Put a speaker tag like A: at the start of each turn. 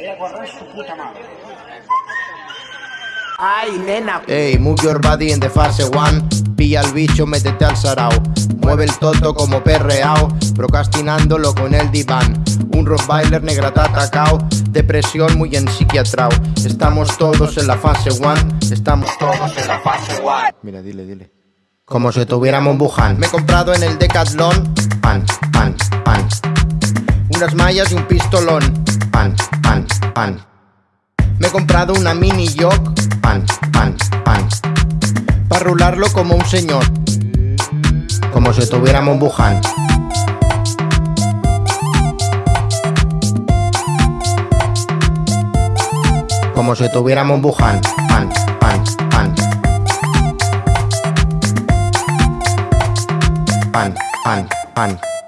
A: Vaya a correr su puta madre.
B: Ay, nena.
C: Ey, move your body in the fase one. Pilla al bicho, métete al sarao. Mueve el toto como perreao. Procrastinándolo con el diván. Un rottweiler negra te ha atacao. Depresión muy en psiquiatrao. Estamos todos en la fase one. Estamos todos en la fase one. Mira, dile, dile. Como si tuviéramos Wuhan. Me he comprado en el Decathlon. Pan, pan, pan. Unas mallas y un pistolón. Pan, pan, pan. Me he comprado una mini yoke. Pan, pan, pan. Para rularlo como un señor. Como si tuviéramos Wuhan. Como si tuviéramos Wuhan. Pan, pan, pan. Pan, pan, pan.